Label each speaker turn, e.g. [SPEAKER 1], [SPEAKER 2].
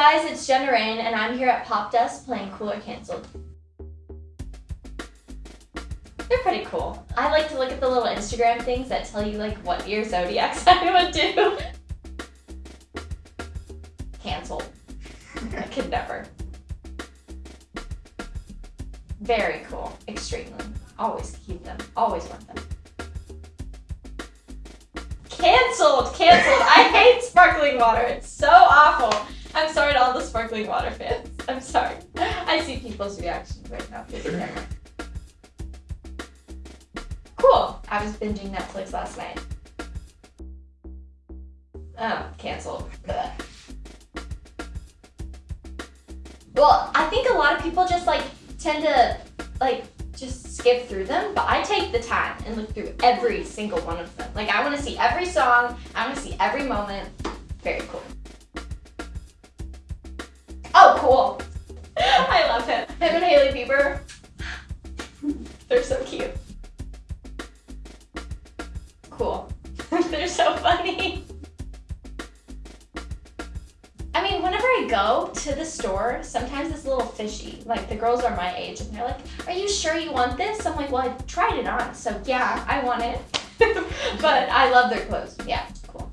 [SPEAKER 1] guys? It's Jenna Raine, and I'm here at Popdust playing Cool or Canceled. They're pretty cool. I like to look at the little Instagram things that tell you like what your zodiac sign would do. Canceled. I could never. Very cool. Extremely. Always keep them. Always want them. Cancelled! Cancelled! I hate sparkling water. It's so awful. I'm sorry to all the sparkling water fans. I'm sorry. I see people's reactions right now through the camera. Cool. I was binging Netflix last night. Oh, canceled. Blech. Well, I think a lot of people just like tend to like just skip through them, but I take the time and look through every single one of them. Like I want to see every song, I want to see every moment. Very cool. They're so cute. Cool. They're so funny. I mean, whenever I go to the store, sometimes it's a little fishy. Like, the girls are my age, and they're like, are you sure you want this? I'm like, well, I tried it on, so yeah, I want it. but I love their clothes. Yeah, cool.